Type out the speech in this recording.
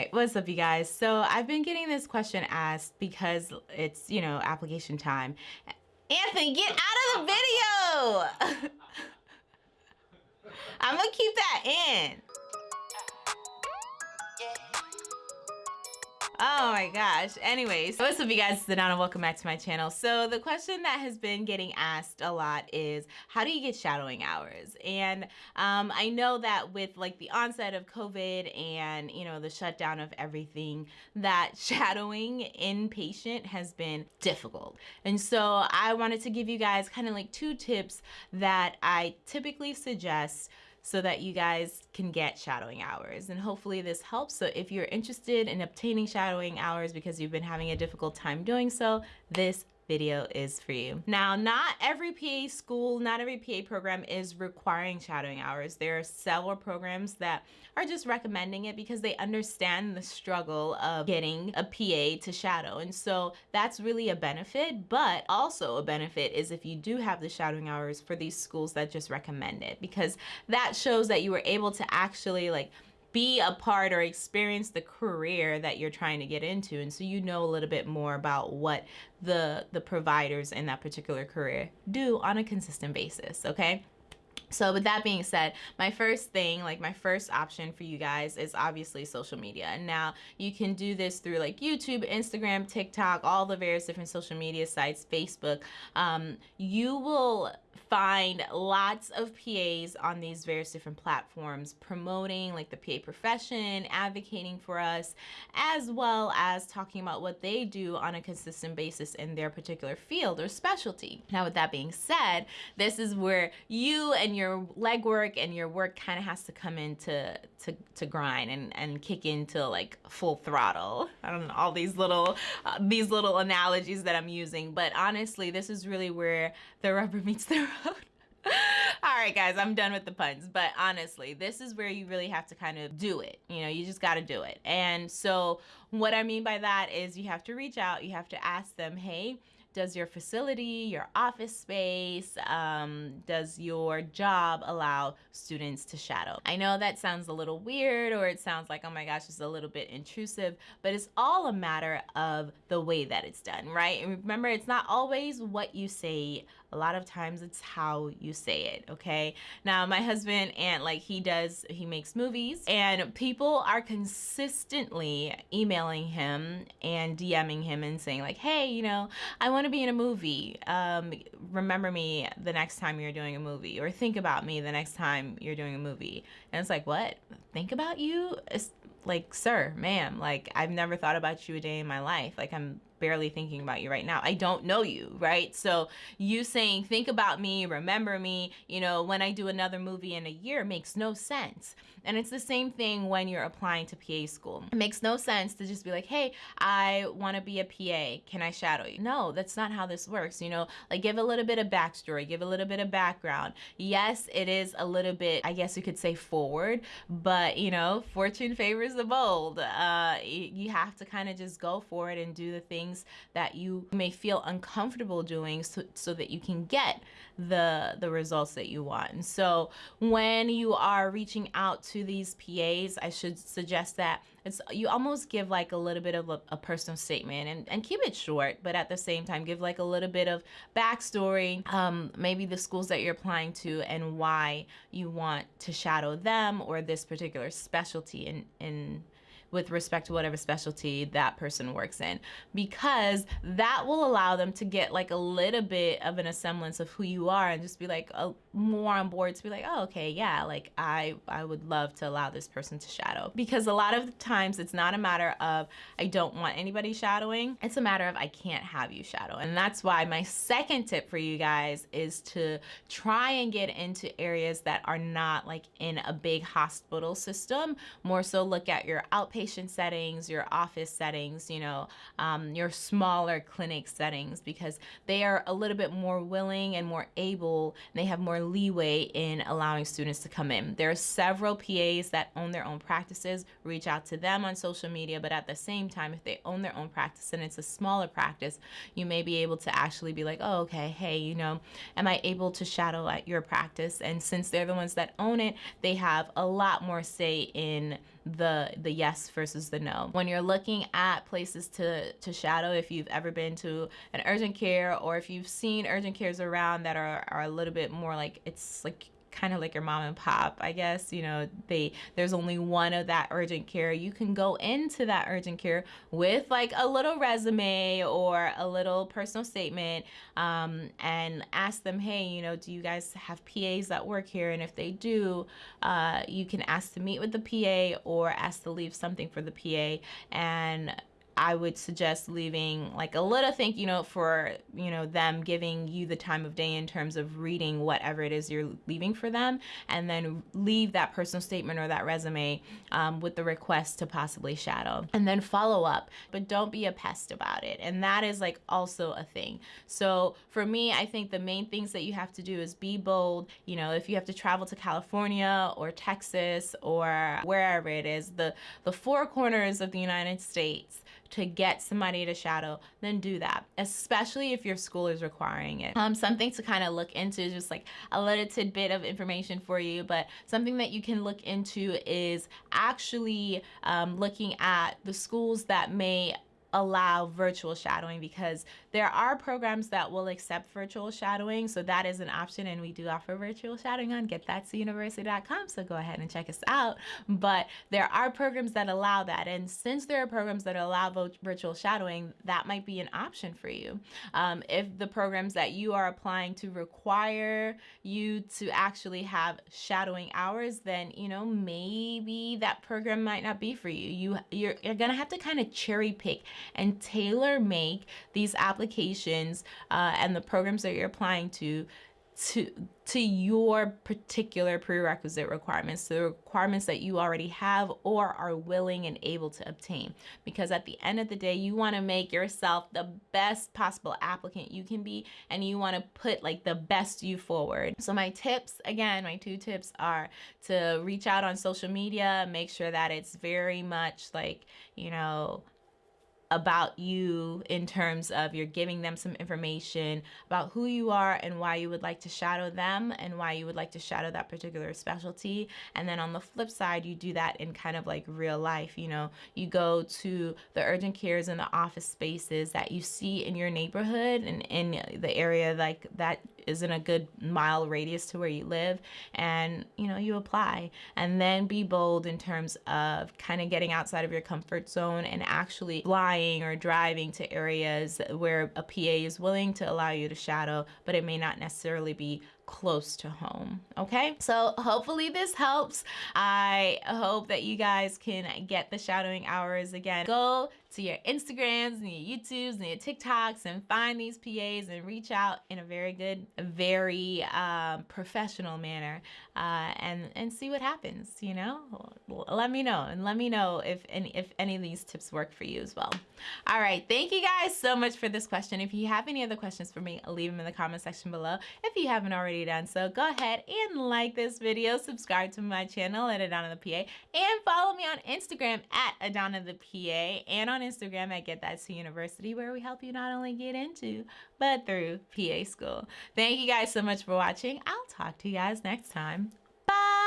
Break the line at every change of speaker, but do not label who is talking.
right, what's up you guys? So I've been getting this question asked because it's, you know, application time. Anthony, get out of the video! I'm gonna keep that in. Oh my gosh. Anyways, what's up you guys? It's Adana. Welcome back to my channel. So the question that has been getting asked a lot is how do you get shadowing hours? And um, I know that with like the onset of COVID and you know the shutdown of everything that shadowing inpatient has been difficult. And so I wanted to give you guys kind of like two tips that I typically suggest so that you guys can get shadowing hours. And hopefully this helps. So if you're interested in obtaining shadowing hours because you've been having a difficult time doing so, this video is for you. Now, not every PA school, not every PA program is requiring shadowing hours. There are several programs that are just recommending it because they understand the struggle of getting a PA to shadow. And so that's really a benefit, but also a benefit is if you do have the shadowing hours for these schools that just recommend it because that shows that you were able to actually like be a part or experience the career that you're trying to get into and so you know a little bit more about what the the providers in that particular career do on a consistent basis okay so with that being said, my first thing, like my first option for you guys is obviously social media. And now you can do this through like YouTube, Instagram, TikTok, all the various different social media sites, Facebook. Um, you will find lots of PAs on these various different platforms promoting like the PA profession, advocating for us, as well as talking about what they do on a consistent basis in their particular field or specialty. Now with that being said, this is where you and your legwork and your work kind of has to come into to, to grind and, and kick into like full throttle. I don't know, all these little, uh, these little analogies that I'm using, but honestly, this is really where the rubber meets the road. All right, guys, I'm done with the puns. But honestly, this is where you really have to kind of do it. You know, you just got to do it. And so what I mean by that is you have to reach out. You have to ask them, hey, does your facility, your office space, um, does your job allow students to shadow? I know that sounds a little weird or it sounds like, oh my gosh, it's a little bit intrusive, but it's all a matter of the way that it's done, right? And remember, it's not always what you say a lot of times it's how you say it okay? Now my husband and like he does he makes movies and people are consistently emailing him and DMing him and saying like hey you know I want to be in a movie. Um, remember me the next time you're doing a movie or think about me the next time you're doing a movie. And it's like what? Think about you? It's like sir ma'am like I've never thought about you a day in my life. Like I'm barely thinking about you right now. I don't know you, right? So you saying, think about me, remember me, you know, when I do another movie in a year makes no sense. And it's the same thing when you're applying to PA school. It makes no sense to just be like, hey, I want to be a PA. Can I shadow you? No, that's not how this works. You know, like give a little bit of backstory, give a little bit of background. Yes, it is a little bit, I guess you could say forward, but you know, fortune favors the bold. Uh, you have to kind of just go for it and do the things that you may feel uncomfortable doing so, so that you can get the, the results that you want. And so when you are reaching out to these PAs, I should suggest that it's you almost give like a little bit of a, a, personal statement and, and keep it short, but at the same time, give like a little bit of backstory, um, maybe the schools that you're applying to and why you want to shadow them or this particular specialty in, in with respect to whatever specialty that person works in because that will allow them to get like a little bit of an semblance of who you are and just be like a, more on board to be like oh okay yeah like I I would love to allow this person to shadow. Because a lot of the times it's not a matter of I don't want anybody shadowing. It's a matter of I can't have you shadow. And that's why my second tip for you guys is to try and get into areas that are not like in a big hospital system. More so look at your outpatient outpatient settings, your office settings, you know, um, your smaller clinic settings because they are a little bit more willing and more able, and they have more leeway in allowing students to come in. There are several PAs that own their own practices. Reach out to them on social media, but at the same time, if they own their own practice and it's a smaller practice, you may be able to actually be like, oh, okay, hey, you know, am I able to shadow at your practice? And since they're the ones that own it, they have a lot more say in the the yes versus the no. When you're looking at places to to shadow, if you've ever been to an urgent care or if you've seen urgent cares around that are, are a little bit more like it's like kind of like your mom and pop i guess you know they there's only one of that urgent care. You can go into that urgent care with like a little resume or a little personal statement um, and ask them hey you know do you guys have pas that work here? And if they do uh, you can ask to meet with the pa or ask to leave something for the pa and I would suggest leaving like a little thank you note for, you know, them giving you the time of day in terms of reading whatever it is you're leaving for them and then leave that personal statement or that resume um, with the request to possibly shadow and then follow up, but don't be a pest about it. And that is like also a thing. So for me, I think the main things that you have to do is be bold. You know, if you have to travel to California or Texas or wherever it is, the, the four corners of the United States, to get somebody to shadow, then do that, especially if your school is requiring it. Um, something to kind of look into, is just like a little tidbit of information for you, but something that you can look into is actually um, looking at the schools that may allow virtual shadowing because there are programs that will accept virtual shadowing. So that is an option and we do offer virtual shadowing on getthatuniversity.com. So go ahead and check us out. But there are programs that allow that. And since there are programs that allow virtual shadowing, that might be an option for you. Um, if the programs that you are applying to require you to actually have shadowing hours, then, you know, maybe that program might not be for you. You, you're, you're going to have to kind of cherry pick and tailor make these applications uh, and the programs that you're applying to to to your particular prerequisite requirements, to the requirements that you already have or are willing and able to obtain. Because at the end of the day, you want to make yourself the best possible applicant you can be, and you want to put like the best you forward. So my tips, again, my two tips are to reach out on social media, make sure that it's very much like, you know, about you in terms of you're giving them some information about who you are and why you would like to shadow them and why you would like to shadow that particular specialty. And then on the flip side, you do that in kind of like real life. You know, you go to the urgent cares and the office spaces that you see in your neighborhood and in the area like that is in a good mile radius to where you live and you know you apply. And then be bold in terms of kind of getting outside of your comfort zone and actually flying or driving to areas where a PA is willing to allow you to shadow but it may not necessarily be close to home. Okay, so hopefully this helps. I hope that you guys can get the shadowing hours again. Go to your Instagrams and your YouTubes and your TikToks and find these PAs and reach out in a very good, very um, professional manner uh, and and see what happens. You know, let me know and let me know if any if any of these tips work for you as well. All right, thank you guys so much for this question. If you have any other questions for me, leave them in the comment section below. If you haven't already done so, go ahead and like this video, subscribe to my channel at Adana the PA, and follow me on Instagram at Adana the PA and on Instagram at Get That to University, where we help you not only get into, but through PA school. Thank you guys so much for watching. I'll talk to you guys next time. 빠이.